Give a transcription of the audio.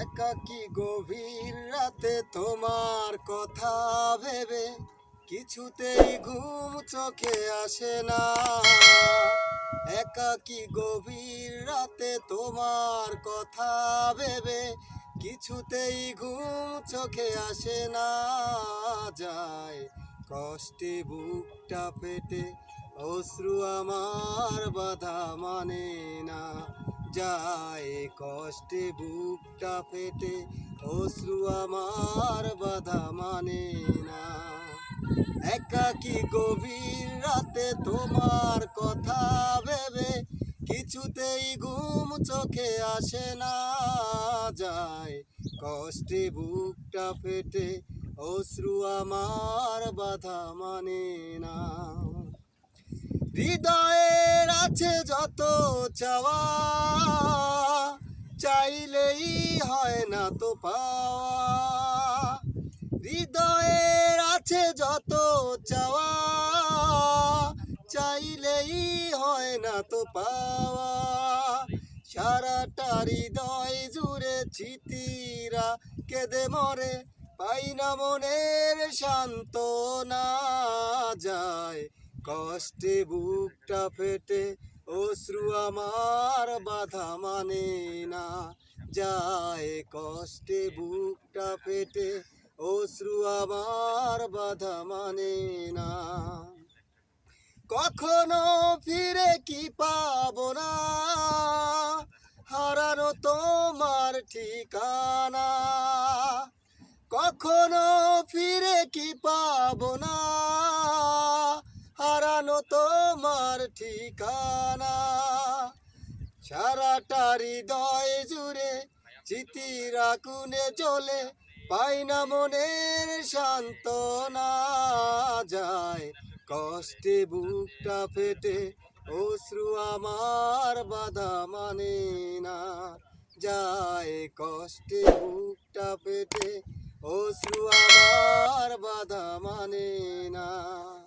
একাকি গভীর রাতে তোমার কথা ভেবে কিছুতেই ঘুম চোখে আসে না? একাকি গভীর রাতে তোমার কথা ভেবে কিছুতেই ঘুম চোখে আসে না? যায় কষ্টে বুকটা পেটে অশ্রু আমার বাধা মানে না। যায় কষ্টে বুকটা পেটে অশ্রু আমার বাধা মানে না। একাকি গভীর রাতে তোমার কথা ভেবে কিছুতেই ঘুম চোখে আসে না যায়। কষ্টে বুকটা ফেটে, অশ্রু আমার বাধা মানে না। হৃদয়ের আছে যত চাওয়া চাইলেই হয় না তো পাওয়া। হৃদয়ের আছে যত চাওয়া চাইলেই হয় না তো পাওয়া। সারাটা হৃদয় জুড়ে চিতিরা কেঁদে মরে, পাই না মনের শান্ত না যায় কষ্টে বুকটা ফেটে, অশ্রু আমার বাধা মানে না। যায় কষ্টে বুকটা ফেটে, অশ্রু আমার বাধা মানে না। কখনো ফিরে কি পাবো না? হারানো তোমার ঠিকানা। কখনো ফিরে কি পাবো না? ঠিকানা। সারাটা হৃদয় জুড়ে চিতিরা কুনে চলে, পাই না মনের শান্তনা যায় কষ্টে বুকটা ফেটে, অশ্রু আমার বাধা মানে না। যায় কষ্টে বুকটা ফেটে, অশ্রু